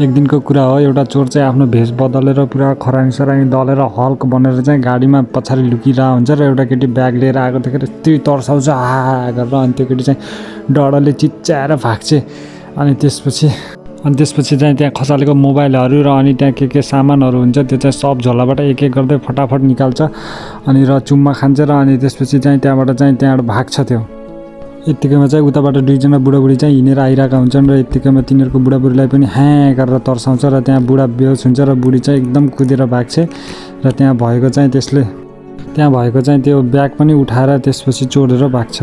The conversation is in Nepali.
एक दिनको कुरा हो एउटा चोर चाहिँ आफ्नो भेष बदलेर पुरा खरानी सरानी दलेर हल्क बनेर चाहिँ गाडीमा पछाडि लुकिरहेको हुन्छ र एउटा केटी ब्याग लिएर आएको देखेर यति तर्साउँछ आ गरेर अनि त्यो केटी चाहिँ डरले चिच्याएर भाग्छ। अनि त्यसपछि अनि त्यसपछि चाहिँ त्यहाँ खसालेको मोबाइलहरू र अनि त्यहाँ के के सामानहरू हुन्छ त्यो चाहिँ सब झोलाबाट एक एक गर्दै फटाफट निकाल्छ अनि र चुम्मा खान्छ र अनि त्यसपछि चाहिँ त्यहाँबाट चाहिँ त्यहाँबाट भाग्छ त्यो। यत्तिकैमा चाहिँ उताबाट दुईजना बुढाबुढी चाहिँ हिँडेर आइरहेका हुन्छन् र यत्तिकैमा तिनीहरूको बुढाबुढीलाई पनि ह्याँ गरेर तर्साउँछ र त्यहाँ बुढा बेहोस हुन्छ र बुढी चाहिँ एकदम कुदेर भाग्छ र त्यहाँ भएको चाहिँ त्यसले त्यहाँ भएको चाहिँ त्यो ब्याग पनि उठाएर त्यसपछि चोरेर भाग्छ।